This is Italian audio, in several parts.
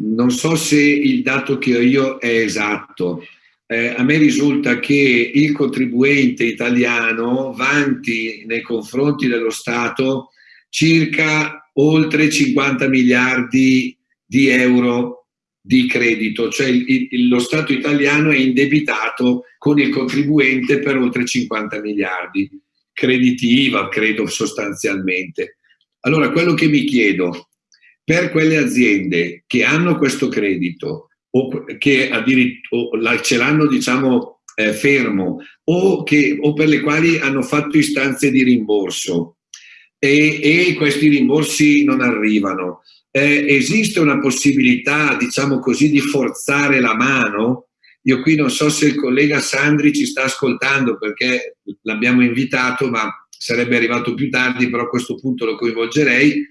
non so se il dato che ho io è esatto. Eh, a me risulta che il contribuente italiano vanti nei confronti dello Stato circa oltre 50 miliardi di euro di credito, cioè il, lo Stato italiano è indebitato con il contribuente per oltre 50 miliardi, crediti IVA credo sostanzialmente. Allora quello che mi chiedo, per quelle aziende che hanno questo credito o che addirittura ce l'hanno diciamo eh, fermo o, che, o per le quali hanno fatto istanze di rimborso, e, e questi rimborsi non arrivano. Eh, esiste una possibilità, diciamo così, di forzare la mano? Io qui non so se il collega Sandri ci sta ascoltando perché l'abbiamo invitato, ma sarebbe arrivato più tardi, però a questo punto lo coinvolgerei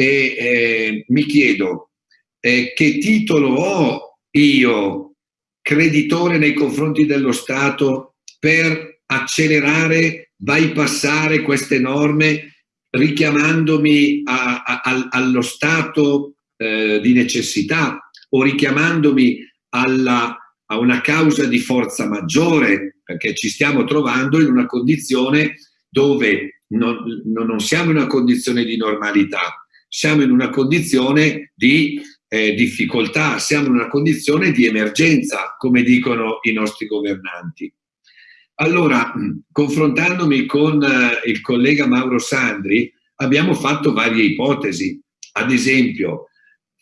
e eh, mi chiedo eh, che titolo ho io, creditore nei confronti dello Stato, per accelerare, bypassare queste norme richiamandomi a, a, allo stato eh, di necessità o richiamandomi alla, a una causa di forza maggiore, perché ci stiamo trovando in una condizione dove non, non siamo in una condizione di normalità, siamo in una condizione di eh, difficoltà, siamo in una condizione di emergenza, come dicono i nostri governanti. Allora, confrontandomi con eh, il collega Mauro Sandri, abbiamo fatto varie ipotesi. Ad esempio,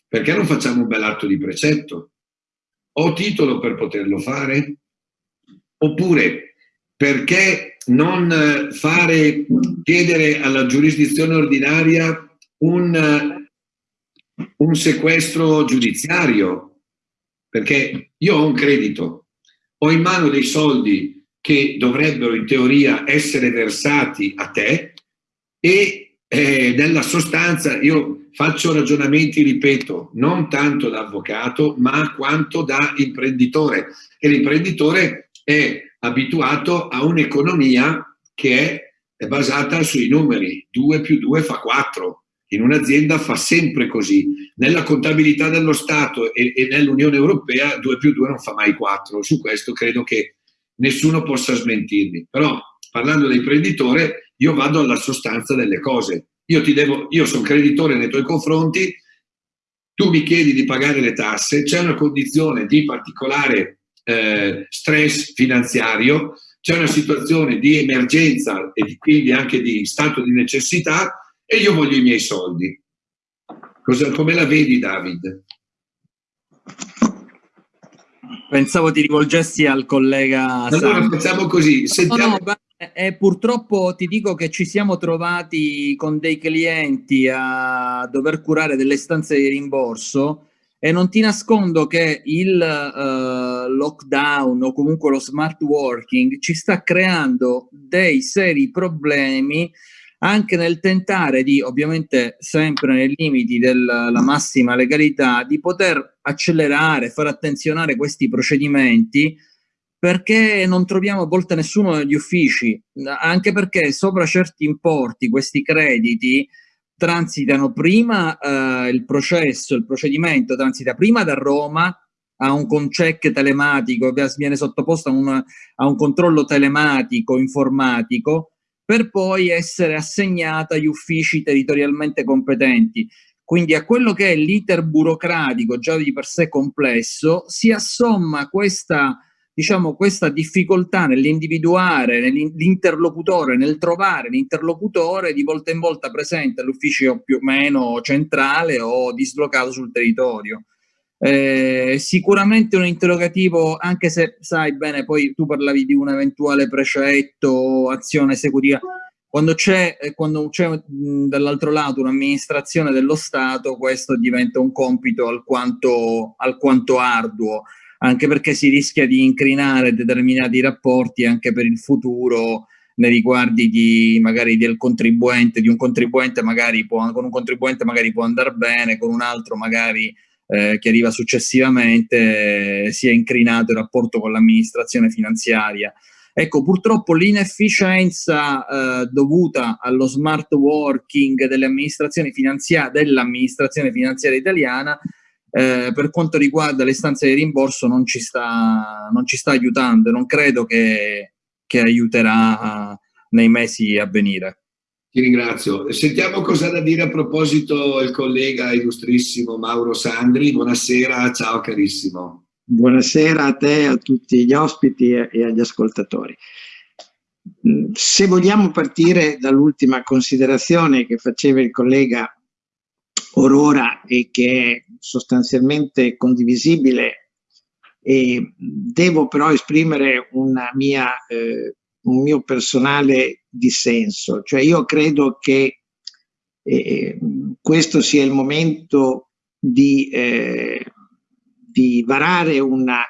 perché non facciamo un bel atto di precetto? Ho titolo per poterlo fare? Oppure, perché non eh, fare, chiedere alla giurisdizione ordinaria un, un sequestro giudiziario? Perché io ho un credito, ho in mano dei soldi che dovrebbero in teoria essere versati a te e eh, nella sostanza io faccio ragionamenti, ripeto, non tanto da avvocato ma quanto da imprenditore e l'imprenditore è abituato a un'economia che è basata sui numeri, 2 più 2 fa 4, in un'azienda fa sempre così. Nella contabilità dello Stato e, e nell'Unione Europea 2 più 2 non fa mai 4. Su questo credo che nessuno possa smentirmi. Però parlando da imprenditore io vado alla sostanza delle cose. Io, devo, io sono creditore nei tuoi confronti, tu mi chiedi di pagare le tasse, c'è una condizione di particolare eh, stress finanziario, c'è una situazione di emergenza e di, quindi anche di stato di necessità e io voglio i miei soldi. Cosa, come la vedi David? Pensavo ti rivolgessi al collega Allora Sam. facciamo così. Sentiamo... No, no, eh, purtroppo ti dico che ci siamo trovati con dei clienti a dover curare delle stanze di rimborso e non ti nascondo che il uh, lockdown o comunque lo smart working ci sta creando dei seri problemi anche nel tentare di, ovviamente sempre nei limiti della massima legalità, di poter accelerare, far attenzionare questi procedimenti perché non troviamo a volte nessuno negli uffici, anche perché sopra certi importi questi crediti transitano prima eh, il processo, il procedimento transita prima da Roma a un check telematico, viene sottoposto a un, a un controllo telematico informatico per poi essere assegnata agli uffici territorialmente competenti. Quindi a quello che è l'iter burocratico già di per sé complesso si assomma questa, diciamo, questa difficoltà nell'individuare l'interlocutore, nel trovare l'interlocutore di volta in volta presente all'ufficio più o meno centrale o dislocato sul territorio. Eh, sicuramente un interrogativo, anche se sai bene, poi tu parlavi di un eventuale precetto, azione esecutiva, quando c'è, eh, dall'altro lato un'amministrazione dello Stato, questo diventa un compito alquanto, alquanto arduo, anche perché si rischia di incrinare determinati rapporti anche per il futuro nei riguardi di magari del contribuente, di un contribuente magari può, con un contribuente magari può andare bene, con un altro magari eh, che arriva successivamente eh, si è incrinato il rapporto con l'amministrazione finanziaria. Ecco, purtroppo l'inefficienza eh, dovuta allo smart working dell'amministrazione finanziaria, dell finanziaria italiana eh, per quanto riguarda le stanze di rimborso non ci sta, non ci sta aiutando, non credo che, che aiuterà nei mesi a venire. Ti ringrazio. Sentiamo cosa da dire a proposito il collega illustrissimo Mauro Sandri. Buonasera, ciao carissimo. Buonasera a te, a tutti gli ospiti e agli ascoltatori. Mm, se vogliamo partire dall'ultima considerazione che faceva il collega Aurora e che è sostanzialmente condivisibile, devo però esprimere mia, eh, un mio personale dissenso. Cioè io credo che eh, questo sia il momento di, eh, di varare una,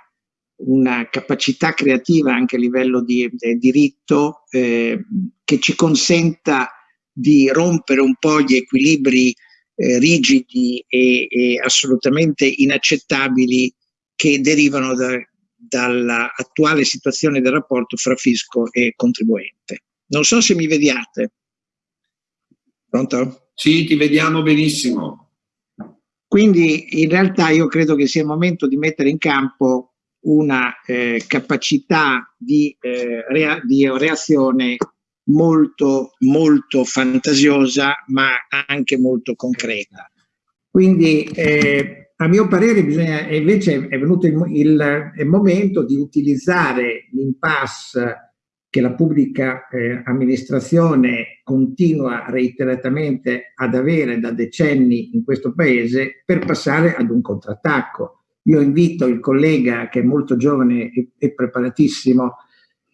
una, capacità creativa anche a livello di, di diritto eh, che ci consenta di rompere un po' gli equilibri eh, rigidi e, e, assolutamente inaccettabili che derivano da, dall'attuale situazione del rapporto fra fisco e contribuente. Non so se mi vediate. Pronto? Sì, ti vediamo benissimo. Quindi in realtà io credo che sia il momento di mettere in campo una eh, capacità di, eh, rea di reazione molto, molto fantasiosa, ma anche molto concreta. Quindi eh, a mio parere bisogna, invece è venuto il, il, il momento di utilizzare l'impasse che la pubblica eh, amministrazione continua reiteratamente ad avere da decenni in questo paese per passare ad un contrattacco. Io invito il collega che è molto giovane e, e preparatissimo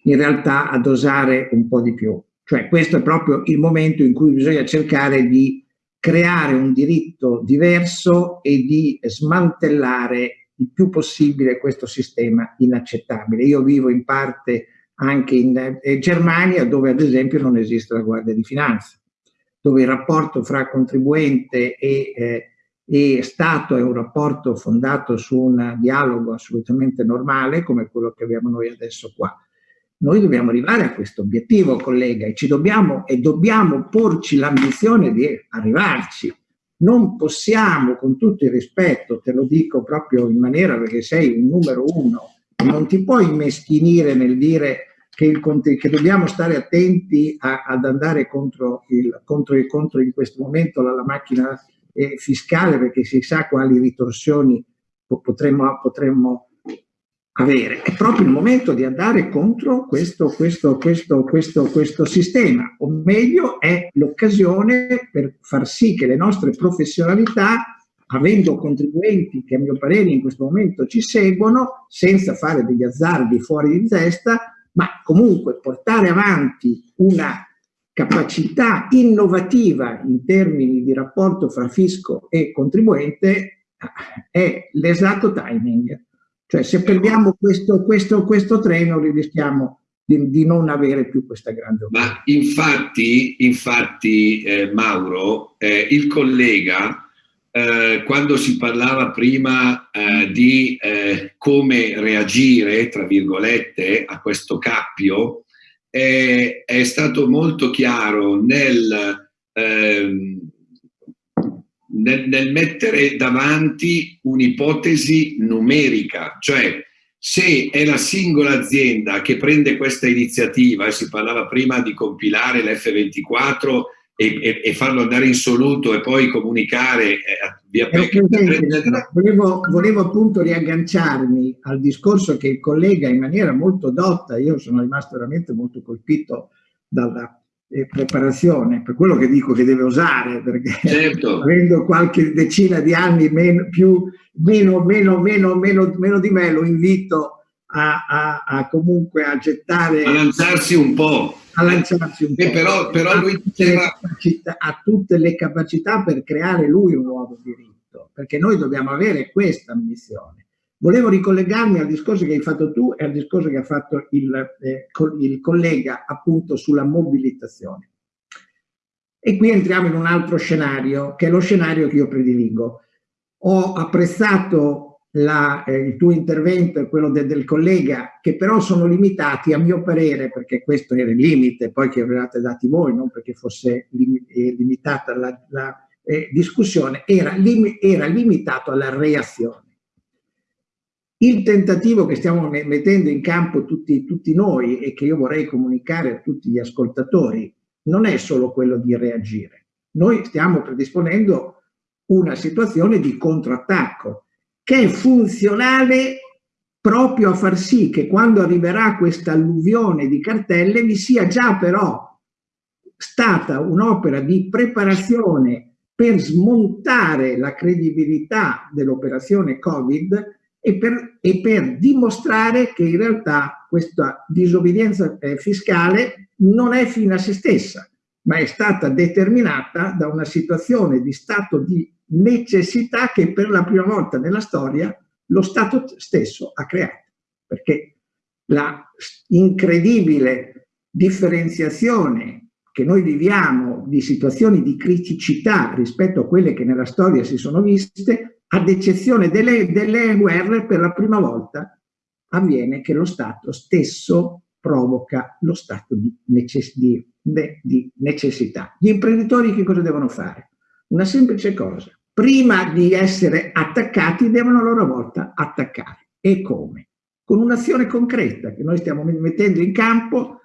in realtà ad osare un po' di più. Cioè questo è proprio il momento in cui bisogna cercare di creare un diritto diverso e di smantellare il più possibile questo sistema inaccettabile. Io vivo in parte anche in eh, Germania dove ad esempio non esiste la Guardia di Finanza, dove il rapporto fra contribuente e, eh, e Stato è un rapporto fondato su un dialogo assolutamente normale come quello che abbiamo noi adesso qua. Noi dobbiamo arrivare a questo obiettivo, collega, e, ci dobbiamo, e dobbiamo porci l'ambizione di arrivarci. Non possiamo, con tutto il rispetto, te lo dico proprio in maniera perché sei un numero uno, non ti puoi meschinire nel dire che, il, che dobbiamo stare attenti a, ad andare contro, il, contro, il, contro in questo momento la, la macchina eh, fiscale perché si sa quali ritorsioni potremmo, potremmo avere. È proprio il momento di andare contro questo, questo, questo, questo, questo sistema, o meglio è l'occasione per far sì che le nostre professionalità, avendo contribuenti che a mio parere in questo momento ci seguono, senza fare degli azzardi fuori di testa, ma comunque portare avanti una capacità innovativa in termini di rapporto fra fisco e contribuente è l'esatto timing cioè se perdiamo questo, questo, questo treno rischiamo di, di, non avere più questa grande occasione. Ma infatti, infatti eh, Mauro, eh, il collega, eh, quando si parlava prima eh, di eh, come reagire, tra virgolette, a questo cappio, è stato molto chiaro nel ehm, nel, nel mettere davanti un'ipotesi numerica, cioè se è la singola azienda che prende questa iniziativa, e si parlava prima di compilare l'F24 e, e, e, farlo andare in soluto e poi comunicare eh, via PEC. Volevo, volevo appunto riagganciarmi al discorso che il collega in maniera molto dotta, io sono rimasto veramente molto colpito dalla eh, preparazione, per quello che dico che deve osare, perché certo. avendo qualche decina di anni meno, più, meno, meno, meno, meno, meno di me, lo invito a, a, a comunque a gettare... A lanciarsi un po'. A lanciarsi un po'. Però, però lui diceva... Ha tutte le capacità per creare lui un nuovo diritto, perché noi dobbiamo avere questa ambizione. Volevo ricollegarmi al discorso che hai fatto tu e al discorso che ha fatto il, eh, il collega appunto sulla mobilitazione. E qui entriamo in un altro scenario, che è lo scenario che io prediligo. Ho apprezzato la, eh, il tuo intervento e quello de, del collega, che però sono limitati a mio parere, perché questo era il limite, poi che avevate dati voi, non perché fosse lim, eh, limitata la, la eh, discussione era, lim era limitato alla reazione. Il tentativo che stiamo mettendo in campo tutti, tutti noi e che io vorrei comunicare a tutti gli ascoltatori non è solo quello di reagire. Noi stiamo predisponendo una situazione di contrattacco che è funzionale proprio a far sì che quando arriverà questa alluvione di cartelle vi sia già però stata un'opera di preparazione per smontare la credibilità dell'operazione Covid e per, e per, dimostrare che in realtà questa disobbedienza eh, fiscale non è fine a se stessa, ma è stata determinata da una situazione di stato di necessità che per la prima volta nella storia lo Stato stesso ha creato, perché la incredibile differenziazione che noi viviamo di situazioni di criticità rispetto a quelle che nella storia si sono viste, ad eccezione delle, delle guerre, per la prima volta avviene che lo Stato stesso provoca lo stato di, necess di, di necessità. Gli imprenditori che cosa devono fare? Una semplice cosa, prima di essere attaccati devono a loro volta attaccare. E come? Con un'azione concreta che noi stiamo mettendo in campo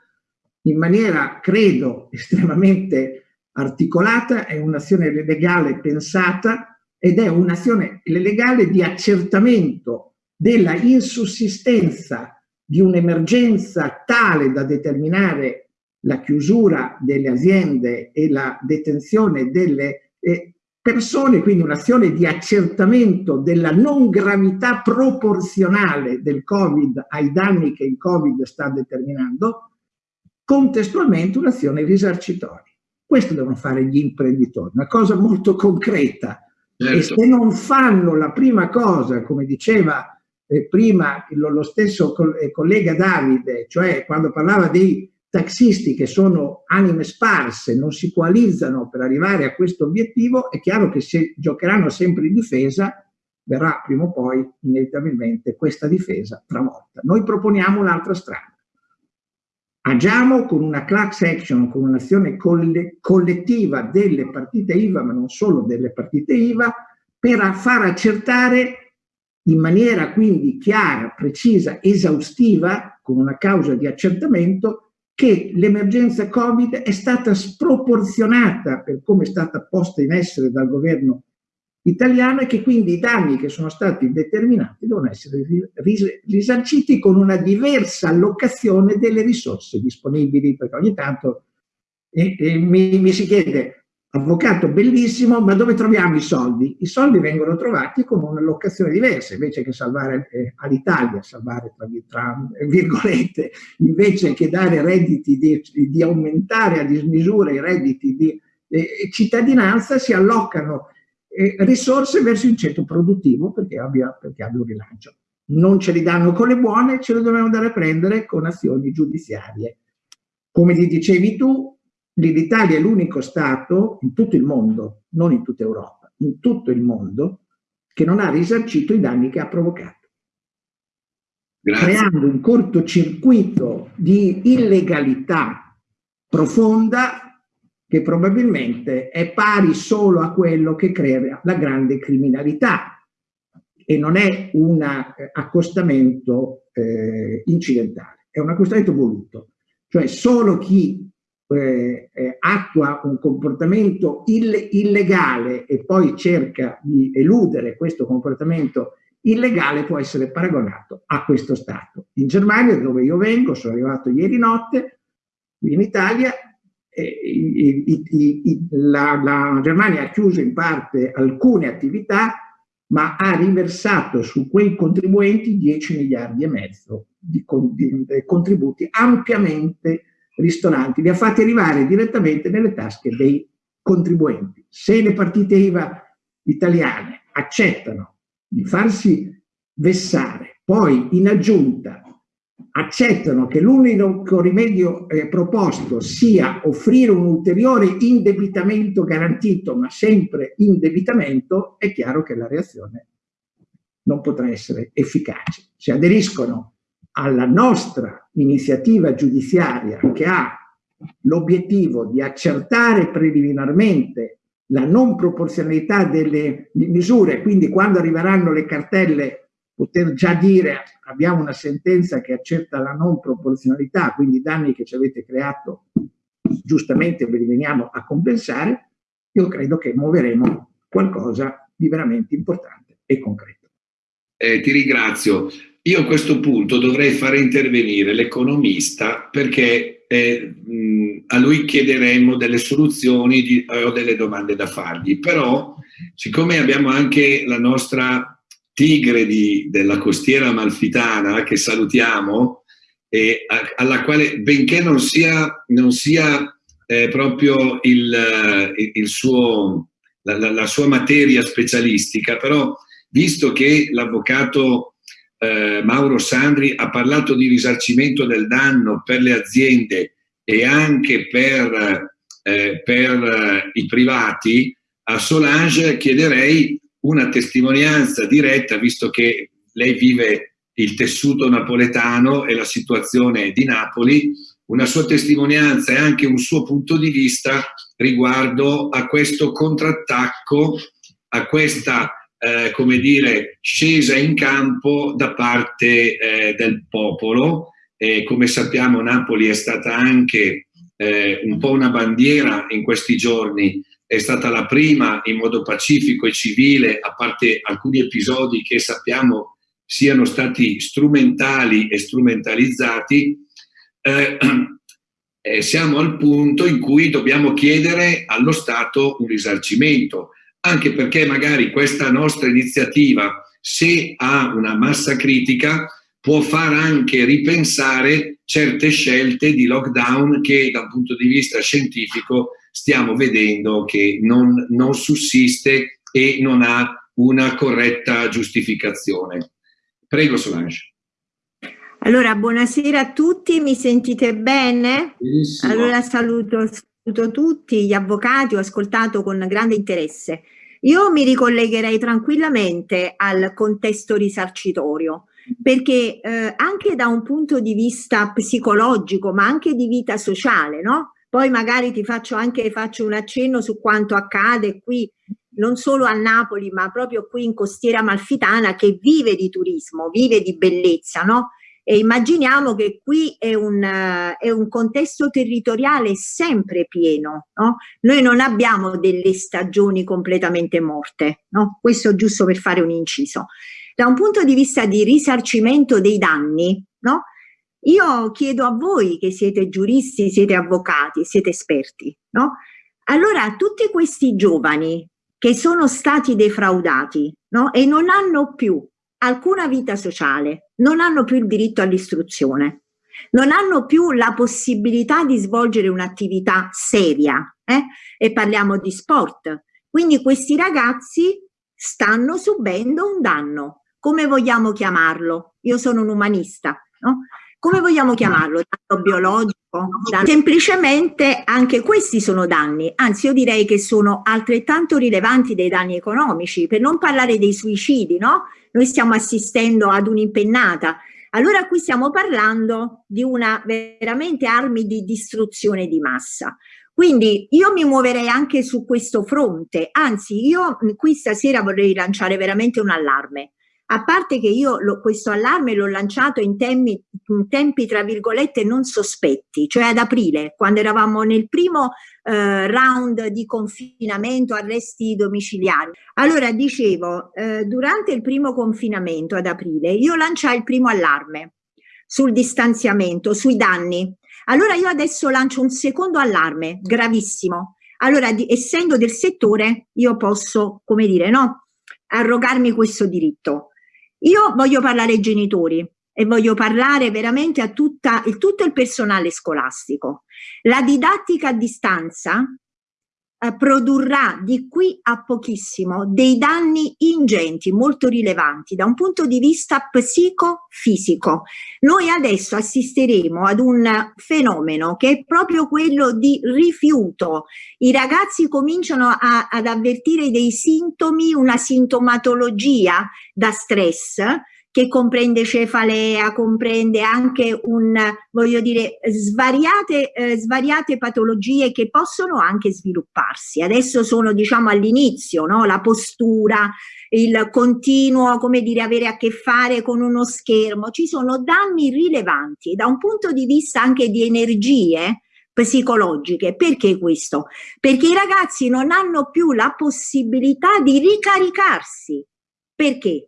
in maniera, credo, estremamente articolata, è un'azione legale pensata ed è un'azione legale di accertamento della insussistenza di un'emergenza tale da determinare la chiusura delle aziende e la detenzione delle eh, persone, quindi un'azione di accertamento della non gravità proporzionale del Covid ai danni che il Covid sta determinando, contestualmente un'azione risarcitoria. Questo devono fare gli imprenditori, una cosa molto concreta. Certo. E se non fanno la prima cosa, come diceva eh, prima lo, lo stesso eh, collega Davide, cioè quando parlava dei taxisti che sono anime sparse, non si coalizzano per arrivare a questo obiettivo, è chiaro che se giocheranno sempre in difesa, verrà prima o poi inevitabilmente questa difesa travolta. Noi proponiamo un'altra strada. Agiamo con una class action, con un'azione coll collettiva delle partite IVA, ma non solo delle partite IVA, per far accertare in maniera quindi chiara, precisa, esaustiva, con una causa di accertamento, che l'emergenza Covid è stata sproporzionata per come è stata posta in essere dal governo italiano e che quindi i danni che sono stati determinati devono essere risarciti con una diversa allocazione delle risorse disponibili, perché ogni tanto eh, eh, mi, mi si chiede avvocato bellissimo, ma dove troviamo i soldi? I soldi vengono trovati con un'allocazione diversa, invece che salvare eh, all'Italia, salvare tra, tra, virgolette, invece che dare redditi, di, di aumentare a dismisura i redditi di eh, cittadinanza, si allocano eh, risorse verso il centro produttivo perché abbia, perché abbia un rilancio. Non ce li danno con le buone, ce le dobbiamo andare a prendere con azioni giudiziarie. Come ti dicevi tu, l'Italia è l'unico Stato in tutto il mondo, non in tutta Europa, in tutto il mondo, che non ha risarcito i danni che ha provocato. Grazie. Creando un cortocircuito di illegalità profonda che probabilmente è pari solo a quello che crea la grande criminalità e non è un accostamento eh, incidentale, è un accostamento voluto. Cioè solo chi eh, eh, attua un comportamento ill illegale e poi cerca di eludere questo comportamento illegale può essere paragonato a questo Stato. In Germania, dove io vengo, sono arrivato ieri notte, qui in Italia, eh, i, i, i, la, la Germania ha chiuso in parte alcune attività, ma ha riversato su quei contribuenti 10 miliardi e mezzo di, di, di contributi ampiamente ristoranti, li ha fatti arrivare direttamente nelle tasche dei contribuenti. Se le partite IVA italiane accettano di farsi vessare, poi in aggiunta accettano che l'unico rimedio eh, proposto sia offrire un ulteriore indebitamento garantito, ma sempre indebitamento, è chiaro che la reazione non potrà essere efficace. Se aderiscono alla nostra iniziativa giudiziaria che ha l'obiettivo di accertare preliminarmente la non proporzionalità delle misure, quindi quando arriveranno le cartelle poter già dire abbiamo una sentenza che accerta la non proporzionalità, quindi i danni che ci avete creato giustamente ve li veniamo a compensare, io credo che muoveremo qualcosa di veramente importante e concreto. Eh, ti ringrazio. Io a questo punto dovrei fare intervenire l'economista perché eh, a lui chiederemo delle soluzioni di, eh, o delle domande da fargli, però siccome abbiamo anche la nostra tigre di, della costiera malfitana che salutiamo e a, alla quale benché non sia, non sia eh, proprio il, il suo, la, la, la, sua materia specialistica, però visto che l'avvocato eh, Mauro Sandri ha parlato di risarcimento del danno per le aziende e anche per, eh, per eh, i privati, a Solange chiederei una testimonianza diretta, visto che lei vive il tessuto napoletano e la situazione di Napoli, una sua testimonianza e anche un suo punto di vista riguardo a questo contrattacco, a questa eh, come dire, scesa in campo da parte eh, del popolo. E come sappiamo Napoli è stata anche eh, un po' una bandiera in questi giorni, è stata la prima in modo pacifico e civile, a parte alcuni episodi che sappiamo siano stati strumentali e strumentalizzati, eh, eh, siamo al punto in cui dobbiamo chiedere allo Stato un risarcimento anche perché magari questa nostra iniziativa, se ha una massa critica, può far anche ripensare certe scelte di lockdown che da un punto di vista scientifico stiamo vedendo che non, non sussiste e non ha una corretta giustificazione. Prego Solange. Allora, buonasera a tutti, mi sentite bene? Benissimo. Allora saluto, saluto tutti gli avvocati, ho ascoltato con grande interesse. Io mi ricollegherei tranquillamente al contesto risarcitorio, perché eh, anche da un punto di vista psicologico, ma anche di vita sociale, no? Poi magari ti faccio anche faccio un accenno su quanto accade qui, non solo a Napoli, ma proprio qui in Costiera Malfitana, che vive di turismo, vive di bellezza, no? E immaginiamo che qui è un, uh, è un contesto territoriale sempre pieno, no? Noi non abbiamo delle stagioni completamente morte, no? Questo giusto per fare un inciso. Da un punto di vista di risarcimento dei danni, no? Io chiedo a voi che siete giuristi, siete avvocati, siete esperti? Allora, tutti questi giovani che sono stati defraudati e non hanno più alcuna vita sociale, non hanno più il diritto all'istruzione, non hanno più la possibilità di svolgere un'attività seria eh? e parliamo di sport. Quindi questi ragazzi stanno subendo un danno. Come vogliamo chiamarlo? Io sono un umanista, no? Come vogliamo chiamarlo? Danno biologico? Danno... Semplicemente anche questi sono danni, anzi io direi che sono altrettanto rilevanti dei danni economici, per non parlare dei suicidi, no? Noi stiamo assistendo ad un'impennata. Allora qui stiamo parlando di una veramente armi di distruzione di massa. Quindi io mi muoverei anche su questo fronte, anzi io qui stasera vorrei lanciare veramente un allarme a parte che io lo, questo allarme l'ho lanciato in, tempi, in tempi, tra virgolette, non sospetti, cioè ad aprile, quando eravamo nel primo eh, round di confinamento, arresti domiciliari. Allora, dicevo, eh, durante il primo confinamento ad aprile, io lanciai il primo allarme sul distanziamento, sui danni. Allora io adesso lancio un secondo allarme, gravissimo. Allora, di, essendo del settore, io posso, come dire, no? arrogarmi questo diritto. Io voglio parlare ai genitori e voglio parlare veramente a tutta, il, tutto il personale scolastico. La didattica a distanza eh, produrrà di qui a pochissimo dei danni ingenti, molto rilevanti da un punto di vista psicofisico. Noi adesso assisteremo ad un fenomeno che è proprio quello di rifiuto. I ragazzi cominciano a, ad avvertire dei sintomi, una sintomatologia da stress che comprende cefalea, comprende anche un, voglio dire, svariate, eh, svariate patologie che possono anche svilupparsi. Adesso sono diciamo all'inizio, no? la postura, il continuo, come dire, avere a che fare con uno schermo, ci sono danni rilevanti da un punto di vista anche di energie, psicologiche. Perché questo? Perché i ragazzi non hanno più la possibilità di ricaricarsi. Perché?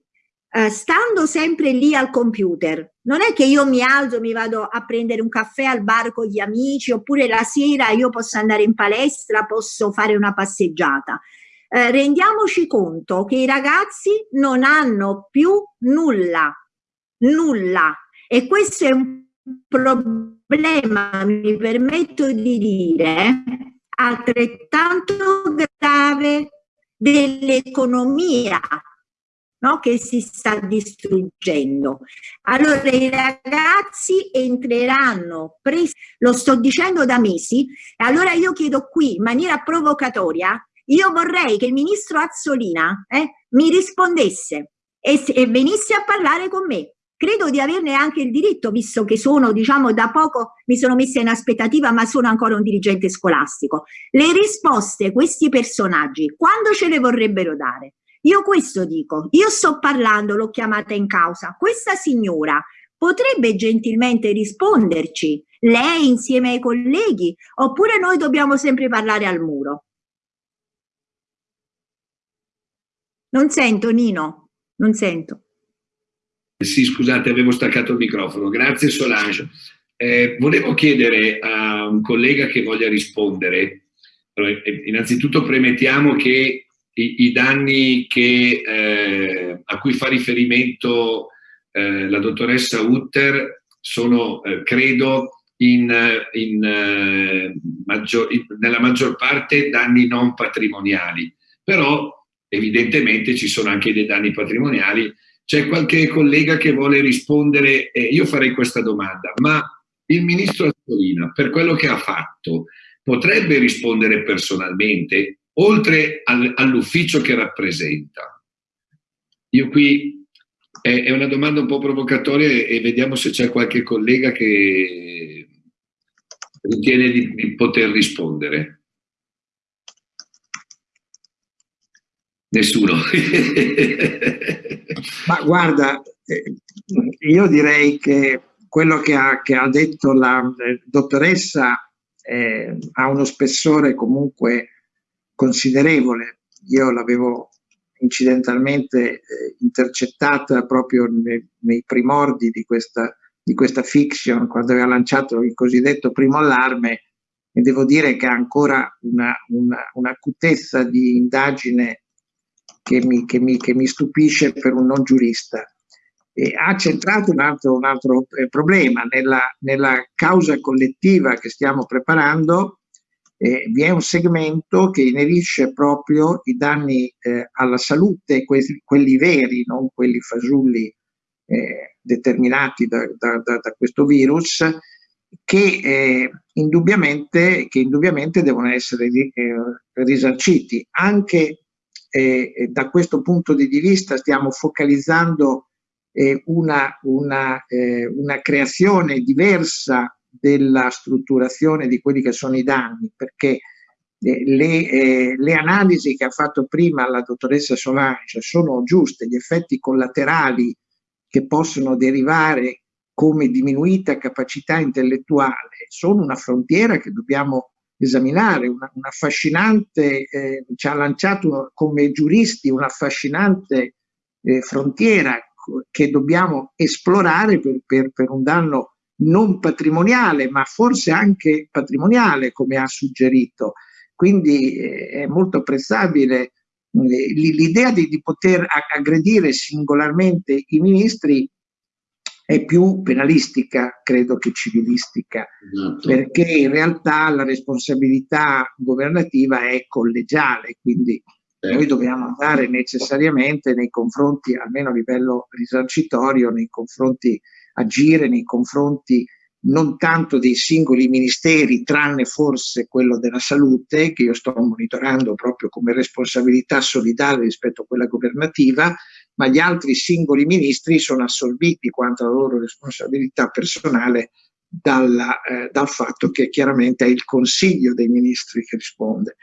Uh, stando sempre lì al computer, non è che io mi alzo, mi vado a prendere un caffè al bar con gli amici, oppure la sera io posso andare in palestra, posso fare una passeggiata. Uh, rendiamoci conto che i ragazzi non hanno più nulla, nulla. E questo è un problema, mi permetto di dire, altrettanto grave dell'economia no? che si sta distruggendo. Allora i ragazzi entreranno, presi, lo sto dicendo da mesi, e allora io chiedo qui in maniera provocatoria, io vorrei che il ministro Azzolina eh, mi rispondesse e, e venisse a parlare con me credo di averne anche il diritto, visto che sono, diciamo, da poco mi sono messa in aspettativa, ma sono ancora un dirigente scolastico. Le risposte, questi personaggi, quando ce le vorrebbero dare? Io questo dico, io sto parlando, l'ho chiamata in causa, questa signora potrebbe gentilmente risponderci, lei insieme ai colleghi, oppure noi dobbiamo sempre parlare al muro? Non sento Nino, non sento. Sì, scusate, avevo staccato il microfono. Grazie Solange. Eh, volevo chiedere a un collega che voglia rispondere, eh, innanzitutto premettiamo che i, i danni che, eh, a cui fa riferimento eh, la dottoressa Utter sono, eh, credo, in, in, eh, maggior, in, nella maggior parte danni non patrimoniali, però evidentemente ci sono anche dei danni patrimoniali. C'è qualche collega che vuole rispondere, io farei questa domanda, ma il ministro Azzolina, per quello che ha fatto, potrebbe rispondere personalmente oltre al, all'ufficio che rappresenta. Io qui è, è, una domanda un po' provocatoria e, vediamo se c'è qualche collega che ritiene di, di poter rispondere. Nessuno. Ma guarda, eh, io direi che quello che ha, che ha detto la eh, dottoressa eh, ha uno spessore comunque considerevole. Io l'avevo incidentalmente eh, intercettata proprio nei, nei primordi di questa, di questa, fiction, quando aveva lanciato il cosiddetto primo allarme, e devo dire che ha ancora un'acutezza una, una di indagine che mi, che, mi, che mi, stupisce per un non giurista. E ha centrato un altro, un altro eh, problema nella, nella causa collettiva che stiamo preparando, eh, vi è un segmento che inerisce proprio i danni eh, alla salute, quelli, quelli, veri, non quelli fasulli eh, determinati da, da, da, da, questo virus, che, eh, indubbiamente, che indubbiamente devono essere eh, risarciti. Anche eh, da questo punto di vista stiamo focalizzando una, una, una creazione diversa della strutturazione di quelli che sono i danni, perché eh, le, eh, le, analisi che ha fatto prima la dottoressa Solange sono giuste, gli effetti collaterali che possono derivare come diminuita capacità intellettuale sono una frontiera che dobbiamo esaminare, una, una affascinante, eh, ci ha lanciato come giuristi un'affascinante eh, frontiera che dobbiamo esplorare per, per, per un danno non patrimoniale, ma forse anche patrimoniale, come ha suggerito. Quindi eh, è molto apprezzabile eh, l'idea di, di, poter aggredire singolarmente i ministri è più penalistica, credo che civilistica, esatto. perché in realtà la responsabilità governativa è collegiale, quindi eh. noi dobbiamo andare necessariamente nei confronti, almeno a livello risarcitorio, nei confronti agire nei confronti non tanto dei singoli ministeri, tranne forse quello della salute, che io sto monitorando proprio come responsabilità solidale rispetto a quella governativa, ma gli altri singoli ministri sono assorbiti quanto alla loro responsabilità personale dalla, eh, dal fatto che chiaramente è il Consiglio dei Ministri che risponde.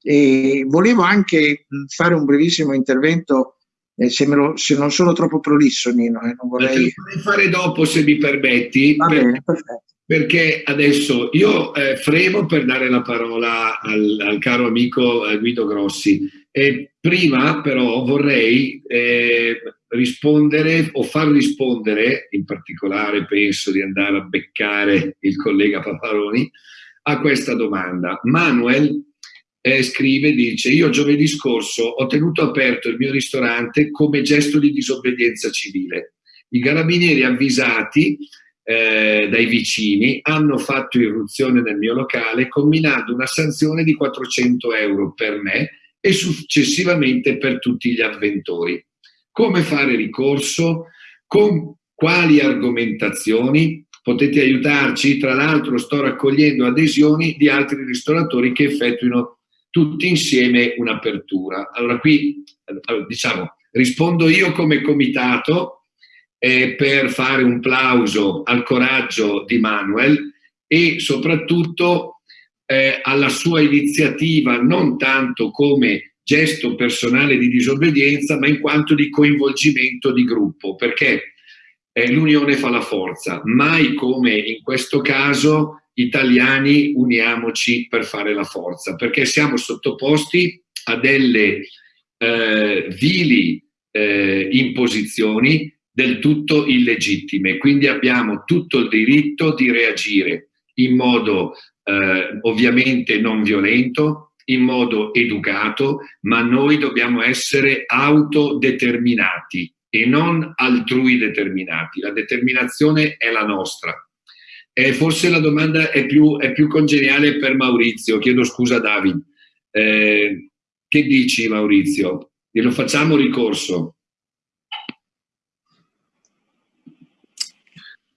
E volevo anche fare un brevissimo intervento, eh, se, lo, se, non sono troppo prolisso Nino, eh, non vorrei... Fare dopo se mi permetti. Va per, bene, perfetto. Perché adesso io eh, fremo per dare la parola al, al caro amico eh, Guido Grossi. E prima però vorrei eh, rispondere o far rispondere, in particolare penso di andare a beccare il collega Paparoni, a questa domanda. Manuel eh, scrive, dice, io giovedì scorso ho tenuto aperto il mio ristorante come gesto di disobbedienza civile. I carabinieri avvisati eh, dai vicini hanno fatto irruzione nel mio locale combinando una sanzione di 400 euro per me e successivamente per tutti gli avventori. Come fare ricorso? Con quali argomentazioni? Potete aiutarci? Tra l'altro sto raccogliendo adesioni di altri ristoratori che effettuino tutti insieme un'apertura. Allora qui diciamo rispondo io come comitato eh, per fare un plauso al coraggio di Manuel e soprattutto eh, alla sua iniziativa non tanto come gesto personale di disobbedienza, ma in quanto di coinvolgimento di gruppo, perché eh, l'unione fa la forza, mai come in questo caso italiani uniamoci per fare la forza, perché siamo sottoposti a delle eh, vili eh, imposizioni del tutto illegittime, quindi abbiamo tutto il diritto di reagire in modo eh, ovviamente non violento, in modo educato, ma noi dobbiamo essere autodeterminati e non altrui determinati. La determinazione è la nostra. E forse la domanda è più, è più congeniale per Maurizio. Chiedo scusa David. Eh, che dici Maurizio? Glielo facciamo ricorso?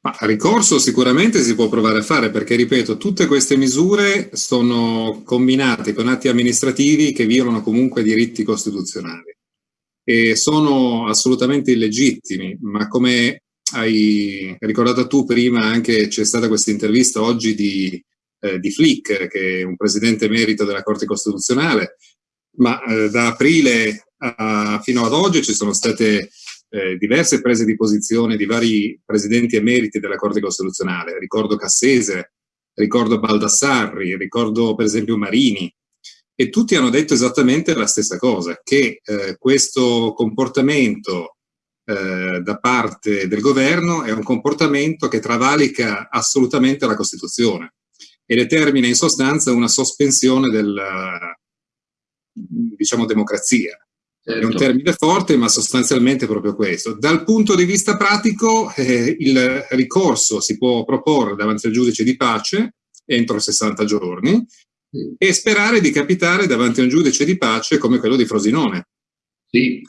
Ma ricorso sicuramente si può provare a fare perché, ripeto, tutte queste misure sono combinate con atti amministrativi che violano comunque diritti costituzionali e sono assolutamente illegittimi, ma come hai ricordato tu prima anche c'è stata questa intervista oggi di, eh, di Flick, che è un presidente emerito della Corte Costituzionale, ma eh, da aprile a, fino ad oggi ci sono state eh, diverse prese di posizione di vari presidenti emeriti della Corte Costituzionale. Ricordo Cassese, ricordo Baldassarri, ricordo per esempio Marini, e tutti hanno detto esattamente la stessa cosa, che eh, questo comportamento eh, da parte del governo è un comportamento che travalica assolutamente la Costituzione e determina in sostanza una sospensione della diciamo, democrazia. Certo. È un certo. termine forte, ma sostanzialmente proprio questo. Dal punto di vista pratico, eh, il ricorso si può proporre davanti al giudice di pace entro 60 giorni sì. e sperare di capitare davanti a un giudice di pace come quello di Frosinone, sì.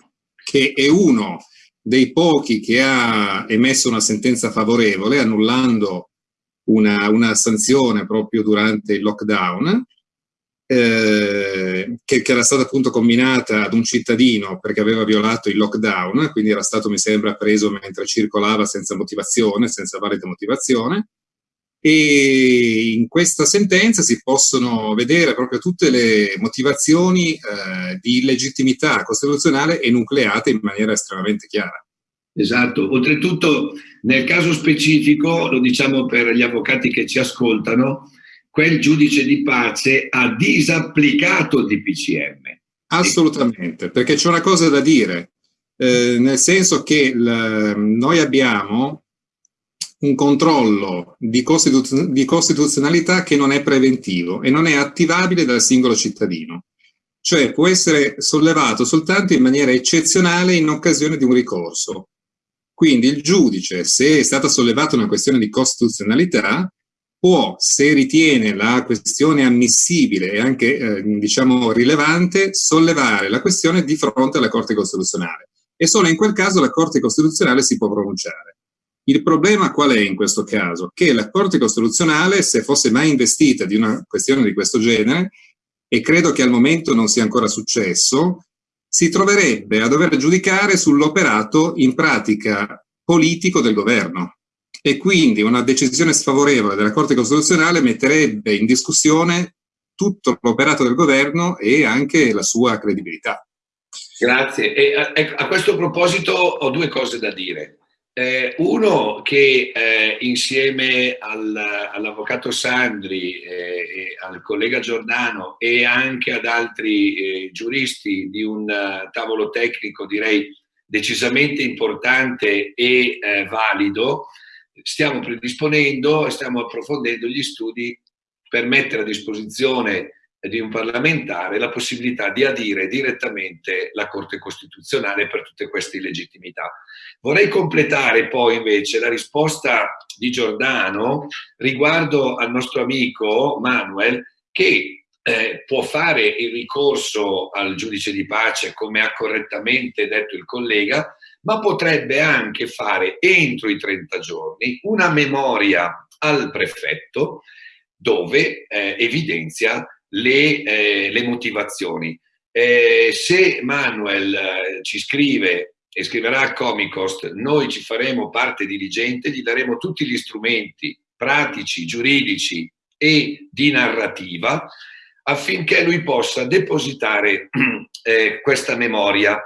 che è uno dei pochi che ha emesso una sentenza favorevole annullando una, una sanzione proprio durante il lockdown eh, che, che, era stata appunto combinata ad un cittadino perché aveva violato il lockdown, quindi era stato, mi sembra, preso mentre circolava senza motivazione, senza valida motivazione. E in questa sentenza si possono vedere proprio tutte le motivazioni eh, di illegittimità costituzionale enucleate in maniera estremamente chiara. Esatto, oltretutto nel caso specifico, lo diciamo per gli avvocati che ci ascoltano, quel giudice di pace ha disapplicato il DPCM. Assolutamente, perché c'è una cosa da dire, eh, nel senso che noi abbiamo un controllo di, costituz di costituzionalità che non è preventivo e non è attivabile dal singolo cittadino cioè può essere sollevato soltanto in maniera eccezionale in occasione di un ricorso. Quindi il giudice, se è stata sollevata una questione di costituzionalità, può, se ritiene la questione ammissibile e anche eh, diciamo rilevante, sollevare la questione di fronte alla Corte Costituzionale e solo in quel caso la Corte Costituzionale si può pronunciare. Il problema qual è in questo caso? Che la Corte Costituzionale, se fosse mai investita di una questione di questo genere, e credo che al momento non sia ancora successo, si troverebbe a dover giudicare sull'operato in pratica politico del governo e quindi una decisione sfavorevole della Corte Costituzionale metterebbe in discussione tutto l'operato del governo e anche la sua credibilità. Grazie. E a, a questo proposito ho due cose da dire. Eh, uno che eh, insieme al, all'avvocato Sandri eh, al collega Giordano e anche ad altri eh, giuristi di un uh, tavolo tecnico direi decisamente importante e eh, valido, stiamo predisponendo e stiamo approfondendo gli studi per mettere a disposizione di un parlamentare la possibilità di adire direttamente la Corte Costituzionale per tutte queste illegittimità. Vorrei completare poi invece la risposta di Giordano riguardo al nostro amico Manuel che eh, può fare il ricorso al giudice di pace come ha correttamente detto il collega, ma potrebbe anche fare entro i 30 giorni una memoria al prefetto dove eh, evidenzia le, eh, le motivazioni. Eh, se Manuel eh, ci scrive e scriverà a Comicost, noi ci faremo parte diligente, gli daremo tutti gli strumenti pratici, giuridici e di narrativa affinché lui possa depositare eh, questa memoria.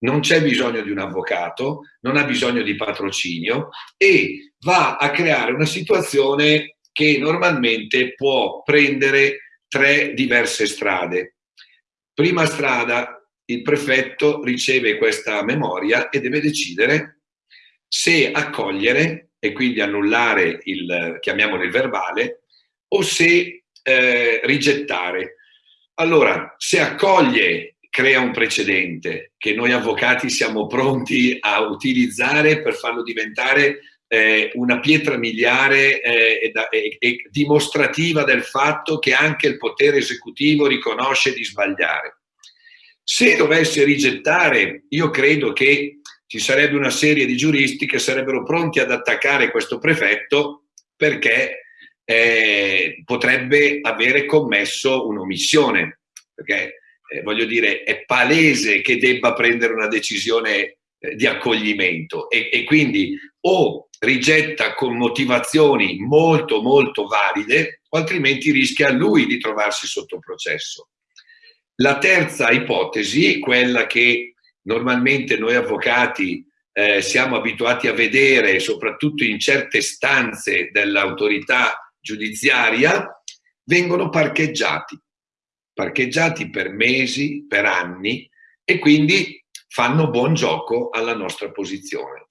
Non c'è bisogno di un avvocato, non ha bisogno di patrocinio e va a creare una situazione che normalmente può prendere tre diverse strade. Prima strada, il prefetto riceve questa memoria e deve decidere se accogliere e quindi annullare il, chiamiamolo il verbale, o se eh, rigettare. Allora, se accoglie, crea un precedente che noi avvocati siamo pronti a utilizzare per farlo diventare eh, una pietra miliare eh, e, e, dimostrativa del fatto che anche il potere esecutivo riconosce di sbagliare. Se dovesse rigettare, io credo che ci sarebbe una serie di giuristi che sarebbero pronti ad attaccare questo prefetto perché eh, potrebbe avere commesso un'omissione, perché eh, voglio dire è palese che debba prendere una decisione eh, di accoglimento e, e quindi o rigetta con motivazioni molto molto valide o altrimenti rischia lui di trovarsi sotto processo. La terza ipotesi, quella che normalmente noi avvocati eh, siamo abituati a vedere soprattutto in certe stanze dell'autorità giudiziaria, vengono parcheggiati, parcheggiati per mesi, per anni e quindi fanno buon gioco alla nostra posizione.